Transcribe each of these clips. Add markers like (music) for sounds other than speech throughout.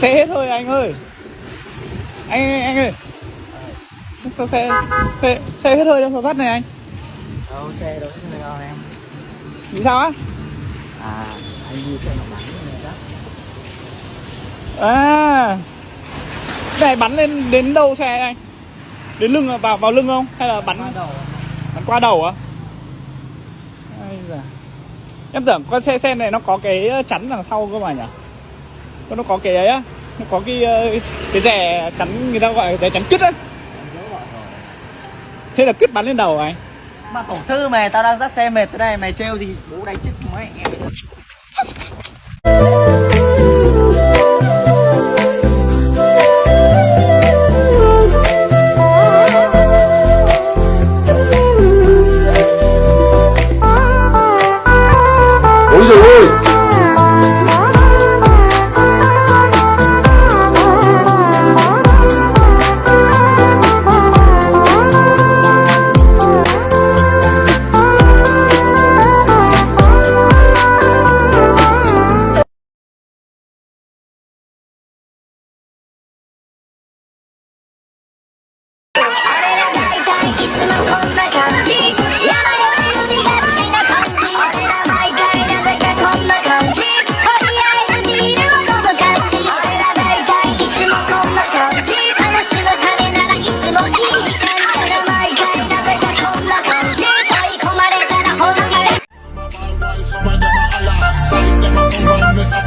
xe hết thôi anh ơi. Anh anh, anh ơi. Sao xe xe xe hết hơi đâu sao sắt này anh. Đâu xe đâu có đâu em? Vì sao á? À anh đi xe nó bắn này đó. À. Này bắn lên đến đâu xe anh? Đến lưng à? vào vào lưng không? Hay là bắn qua đầu. bắn qua đầu á? Da. em tưởng con xe xe này nó có cái chắn đằng sau cơ mà nhỉ nó có cái ấy á. Nó có cái ờ, cái rẻ chắn, người ta gọi là rẻ chắn cứt á thế là cứt bắn lên đầu à anh mà tổ sư mày, tao đang dắt xe mệt tới đây mày trêu gì? Bố đánh chết mẹ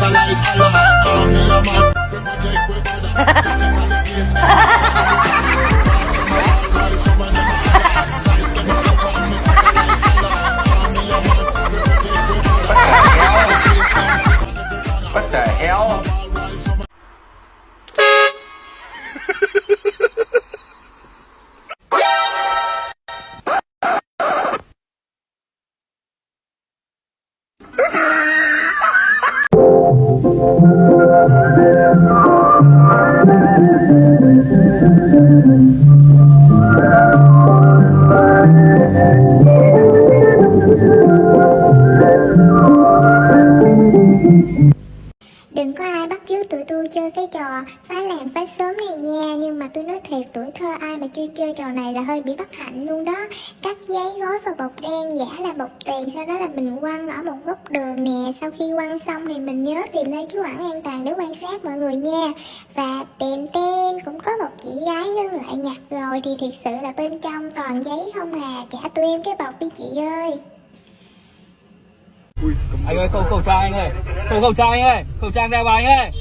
recognize Allah tôi nói thiệt tuổi thơ ai mà chưa chơi trò này là hơi bị bất hạnh luôn đó. Cắt giấy gói vào bọc đen giả là bọc tiền Sau đó là mình quăng ở một góc đường nè. Sau khi quăng xong thì mình nhớ tìm nơi trú ẩn an toàn để quan sát mọi người nha. Và tiền tên cũng có một chị gái ngưng lại nhặt rồi Thì thiệt sự là bên trong toàn giấy không à. Trả tụi em cái bọc đi chị ơi. Anh ơi khẩu khẩu trang anh ơi. Khẩu khẩu trang anh ơi. Khẩu trang đeo vào anh ơi.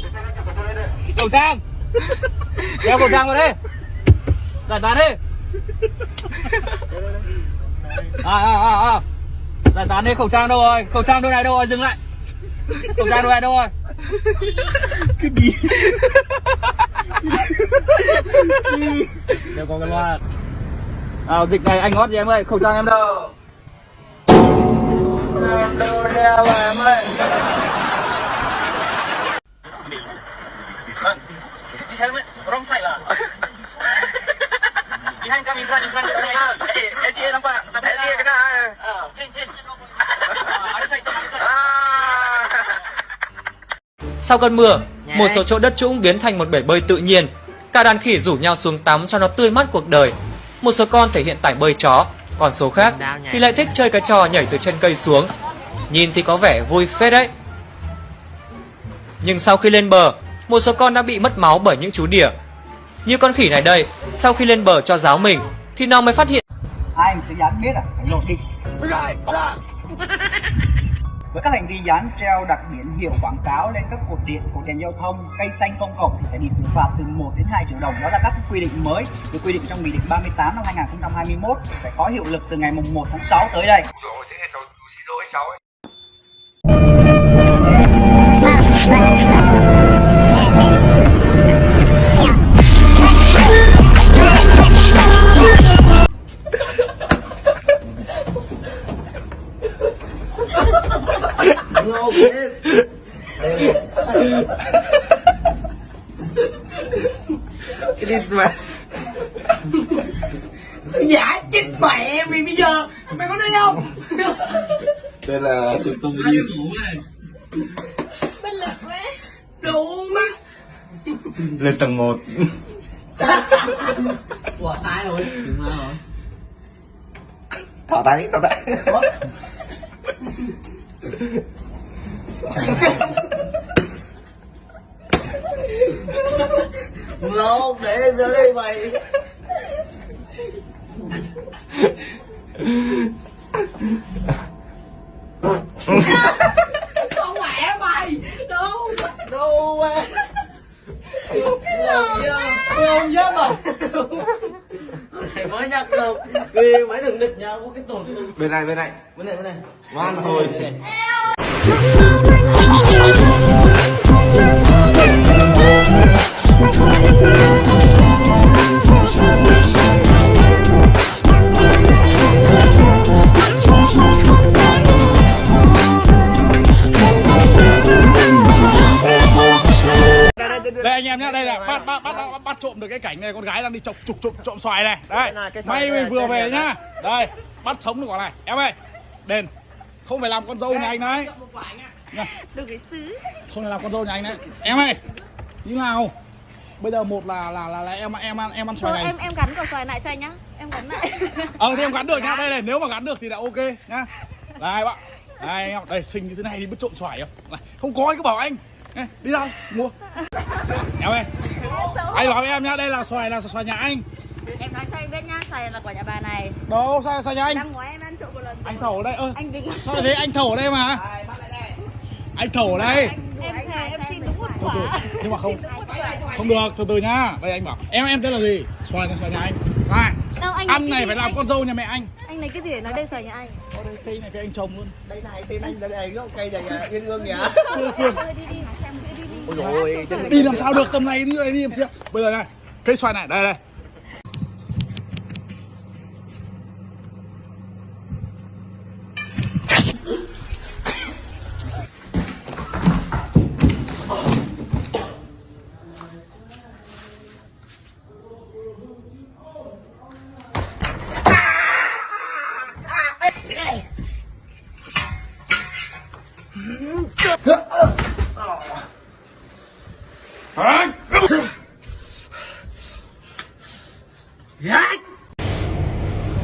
Khẩu trang (laughs) đeo khẩu trang vào đi giải tán đi. À à à à. Giải tán đi khẩu trang đâu rồi? Khẩu trang đâu này đâu rồi? Dừng lại. Khẩu trang đâu này đâu rồi? Cái gì đeo có cái loa à, dịch này anh hót gì em ơi? Khẩu trang em đâu? Em đâu đeo em ơi Behind come in front, in front. Eh, LTA nampak? Tak LTA kena. Ah, change, change. Ah, Ada side, ada side. Sau cơn mưa, một số chỗ đất trũng biến thành một bể bơi tự nhiên. Cả đàn khỉ rủ nhau xuống tắm cho nó tươi mát cuộc đời. Một số con thể hiện tải bơi chó, còn số khác thì lại thích chơi cái trò nhảy từ trên cây xuống. Nhìn thì có vẻ vui phết đấy. Nhưng sau khi lên bờ, một số con đã bị mất máu bởi những chú đỉa. Như con khỉ này đây, sau khi lên bờ cho giáo mình, thì nó mới phát hiện. Ai mà sẽ dán biết à? Phải lột đi. Với các hành vi dán treo đặc biển hiệu quảng cáo lên các cột điện, cột đèn giao thông, cây xanh công cộng thì sẽ bị xử phạt từ 1 đến 2 triệu đồng. Đó là các quy định mới được quy định trong Nghị định 38 năm 2021 sẽ có hiệu lực từ ngày mùng 1 tháng 6 tới đây. Giả chết mẹ mày bây giờ Mày có thấy không? Đây là tụi tôi đi Đủ má Lên tầng 1 Ủa, ai rồi? Đừng ai rồi. Thỏ tay, thỏ tay (laughs) Lâu, để em ra đây mày. Không khỏe mày. Đâu. Đâu mà. Không dám mà. Mày mới nhắc đâu. Vì mày đừng địch nhau có cái thương. Bên này, bên này Bên này, bên này. Ngoan thôi đây anh em nhá đây là bắt bắt bắt bắt, bắt trộm được cái cảnh này con gái đang đi chọc trục trộm trộm xoài này. Đây may mình vừa về nhá. đây bắt sống được quả này. Em ơi đền. Không phải làm con dâu nhà anh đấy. Được cái xứ. Không phải làm con dâu nhà anh đấy. Em ơi như nào bây giờ một là là là, là em em ăn em ăn xoài Thôi này. em em gắn quả xoài lại cho anh nhá. Em gắn lại. (laughs) Ờ thì em gắn được nhá. Đây này nếu mà gắn được thì là ok nhá. Đây bạn. Đây anh em đây xinh như thế này thì biết trộn xoài không? Này, không có anh cứ bảo anh. Này, đi ra mua. Em ơi. Anh bảo em nhá đây là xoài là xoài nhà anh. Em nói cho anh biết nhá Xoài là quả nhà bà này. Đâu xoài xoài nhà anh? Năm ngoái em ăn trộm một lần anh thầu ở đây ơ. Anh định sao lại thế? Anh thầu ở đây mà. Anh thầu ở đây. Em thề em xin đúng một quả. Nhưng mà không không được từ từ nhá. Đây anh bảo em em tên là gì? Xoài là xoài nhà anh. Này Đâu anh ăn này phải làm anh- con dâu nhà mẹ anh. Anh lấy cái gì? Để nói đây xoài nhà anh. Ở đây cây này cây anh trồng luôn. Đây này, tên anh đây này, gốc cây này à, yên ương nhá. Đi đi Xem đi đi đi. Ôi dồi ôi, chân đi làm sao được tầm này đi đây đi làm sao? Bây giờ này cây xoài này đây đây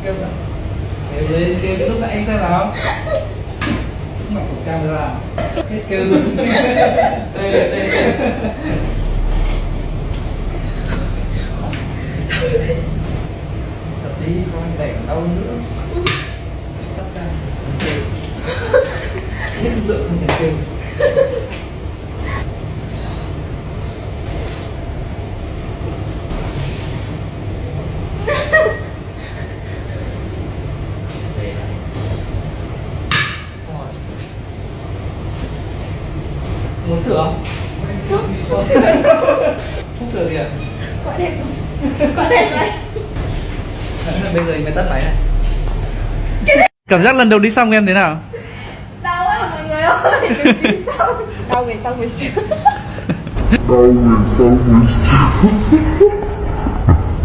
kêu lên kêu cái lúc nãy anh xem nào mặt của camera hết kêu luôn đây đây đây tập đi xong đẩy đau nữa Tắt ra. Kêu. lực lượng không thể kêu muốn sửa không? Không không sửa gì à? Quả đẹp Quả đẹp vậy. (laughs) Bây giờ mới tắt máy này. Cảm giác lần đầu đi xong em thế nào? Đau quá mọi người ơi. Đi xong Đau về xong về trước (laughs) Đau người sau người sau (laughs)